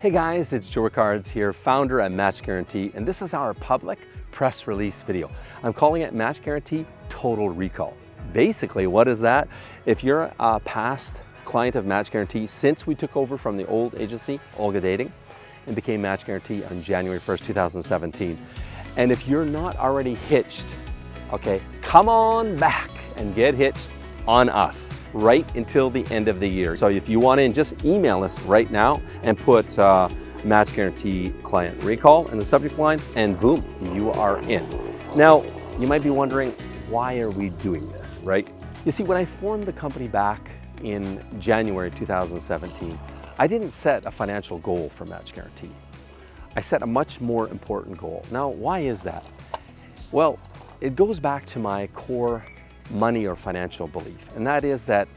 Hey guys, it's Joe Ricards here, founder at Match Guarantee, and this is our public press release video. I'm calling it Match Guarantee Total Recall. Basically, what is that? If you're a past client of Match Guarantee, since we took over from the old agency, Olga Dating, and became Match Guarantee on January 1st, 2017. And if you're not already hitched, okay, come on back and get hitched on us right until the end of the year. So if you want in, just email us right now and put uh, match guarantee client recall in the subject line and boom, you are in. Now, you might be wondering, why are we doing this, right? You see, when I formed the company back in January 2017, I didn't set a financial goal for Match Guarantee. I set a much more important goal. Now, why is that? Well, it goes back to my core money or financial belief, and that is that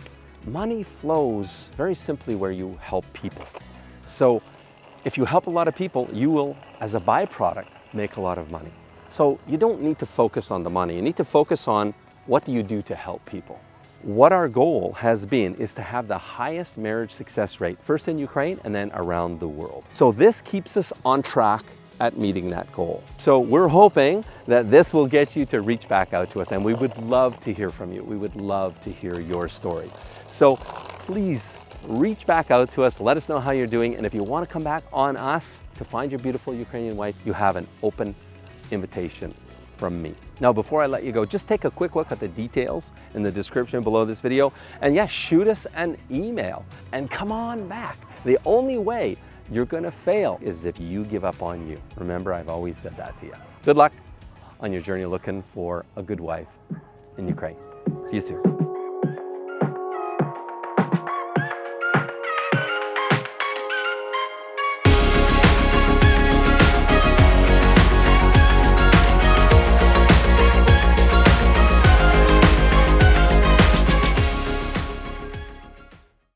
money flows very simply where you help people. So if you help a lot of people, you will, as a byproduct, make a lot of money. So you don't need to focus on the money. You need to focus on what do you do to help people. What our goal has been is to have the highest marriage success rate, first in Ukraine and then around the world. So this keeps us on track at meeting that goal. So we're hoping that this will get you to reach back out to us and we would love to hear from you. We would love to hear your story. So please reach back out to us, let us know how you're doing, and if you want to come back on us to find your beautiful Ukrainian wife, you have an open invitation from me. Now, before I let you go, just take a quick look at the details in the description below this video, and yes, shoot us an email, and come on back. The only way you're gonna fail is if you give up on you. Remember, I've always said that to you. Good luck on your journey looking for a good wife in Ukraine. See you soon.